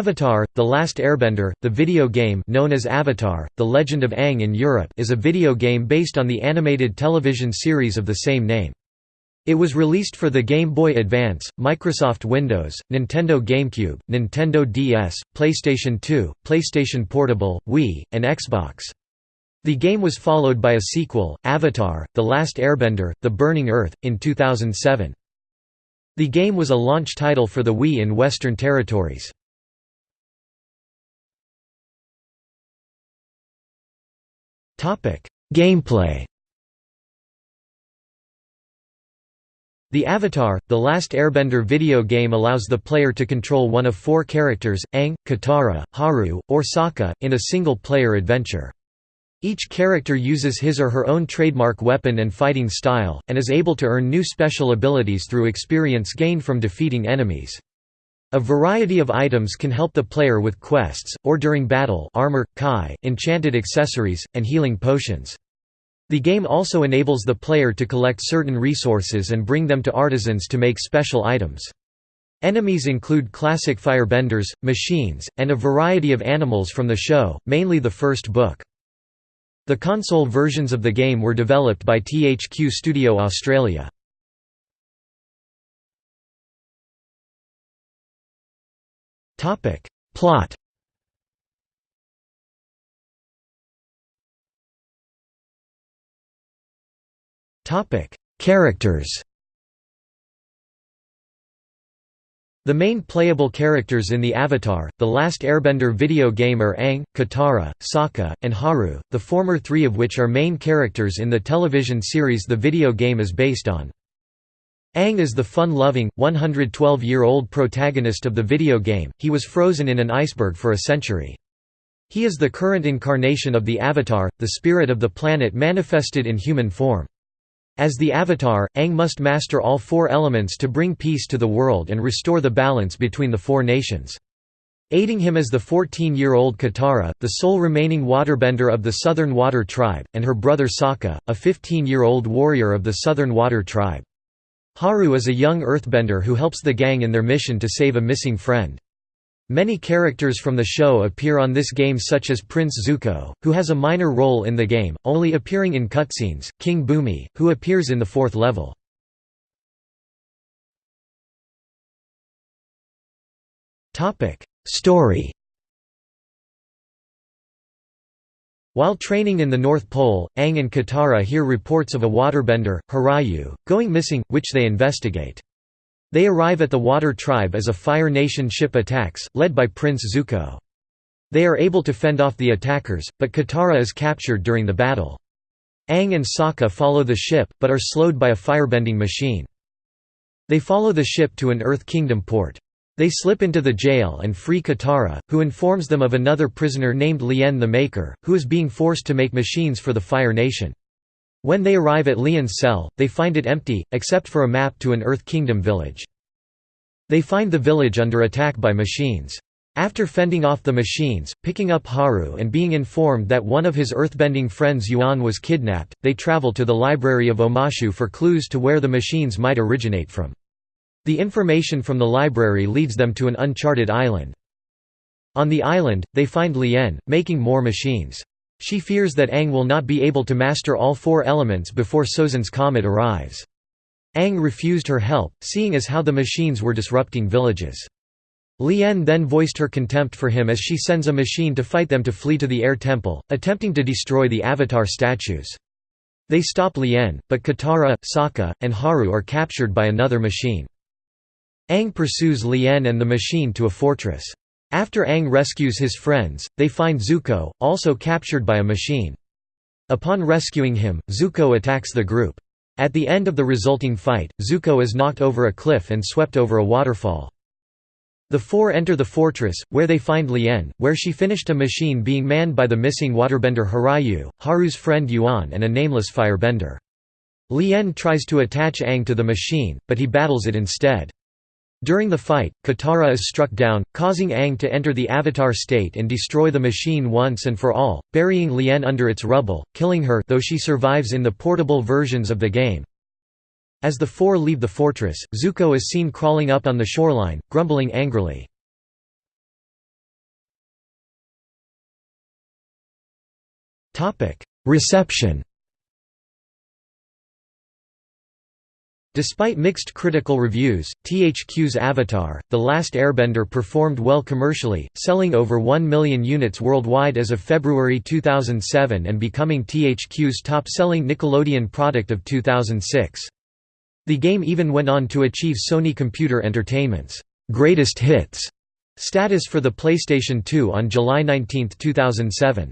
Avatar, The Last Airbender, the video game known as Avatar, The Legend of Aang in Europe is a video game based on the animated television series of the same name. It was released for the Game Boy Advance, Microsoft Windows, Nintendo GameCube, Nintendo DS, PlayStation 2, PlayStation Portable, Wii, and Xbox. The game was followed by a sequel, Avatar, The Last Airbender, The Burning Earth, in 2007. The game was a launch title for the Wii in Western territories. Gameplay The Avatar, The Last Airbender video game allows the player to control one of four characters, Aang, Katara, Haru, or Sokka, in a single-player adventure. Each character uses his or her own trademark weapon and fighting style, and is able to earn new special abilities through experience gained from defeating enemies. A variety of items can help the player with quests, or during battle armor, kai, enchanted accessories, and healing potions. The game also enables the player to collect certain resources and bring them to artisans to make special items. Enemies include classic firebenders, machines, and a variety of animals from the show, mainly the first book. The console versions of the game were developed by THQ Studio Australia. Plot. Topic. Characters. The main playable characters in the Avatar, The Last Airbender video game are Aang, Katara, Sokka, and Haru, the former three of which are main characters in the television series the video game is based on. Aang is the fun-loving, 112-year-old protagonist of the video game, he was frozen in an iceberg for a century. He is the current incarnation of the Avatar, the spirit of the planet manifested in human form. As the Avatar, Aang must master all four elements to bring peace to the world and restore the balance between the four nations. Aiding him is the 14-year-old Katara, the sole remaining waterbender of the Southern Water Tribe, and her brother Sokka, a 15-year-old warrior of the Southern Water Tribe. Haru is a young earthbender who helps the gang in their mission to save a missing friend. Many characters from the show appear on this game such as Prince Zuko, who has a minor role in the game, only appearing in cutscenes, King Bumi, who appears in the fourth level. Story While training in the North Pole, Aang and Katara hear reports of a waterbender, Harayu, going missing, which they investigate. They arrive at the Water Tribe as a Fire Nation ship attacks, led by Prince Zuko. They are able to fend off the attackers, but Katara is captured during the battle. Aang and Sokka follow the ship, but are slowed by a firebending machine. They follow the ship to an Earth Kingdom port. They slip into the jail and free Katara, who informs them of another prisoner named Lien the Maker, who is being forced to make machines for the Fire Nation. When they arrive at Lien's cell, they find it empty, except for a map to an Earth Kingdom village. They find the village under attack by machines. After fending off the machines, picking up Haru and being informed that one of his earthbending friends Yuan was kidnapped, they travel to the library of Omashu for clues to where the machines might originate from. The information from the library leads them to an uncharted island. On the island, they find Lien, making more machines. She fears that Aang will not be able to master all four elements before Sozin's comet arrives. Aang refused her help, seeing as how the machines were disrupting villages. Lien then voiced her contempt for him as she sends a machine to fight them to flee to the Air Temple, attempting to destroy the Avatar statues. They stop Lien, but Katara, Sokka, and Haru are captured by another machine. Aang pursues Lien and the machine to a fortress. After Aang rescues his friends, they find Zuko, also captured by a machine. Upon rescuing him, Zuko attacks the group. At the end of the resulting fight, Zuko is knocked over a cliff and swept over a waterfall. The four enter the fortress, where they find Lien, where she finished a machine being manned by the missing waterbender Harayu, Haru's friend Yuan and a nameless firebender. Lien tries to attach Aang to the machine, but he battles it instead. During the fight, Katara is struck down, causing Aang to enter the Avatar state and destroy the machine once and for all, burying Lien under its rubble, killing her though she survives in the portable versions of the game. As the four leave the fortress, Zuko is seen crawling up on the shoreline, grumbling angrily. Reception Despite mixed critical reviews, THQ's Avatar, The Last Airbender performed well commercially, selling over 1 million units worldwide as of February 2007 and becoming THQ's top-selling Nickelodeon product of 2006. The game even went on to achieve Sony Computer Entertainment's «Greatest Hits» status for the PlayStation 2 on July 19, 2007.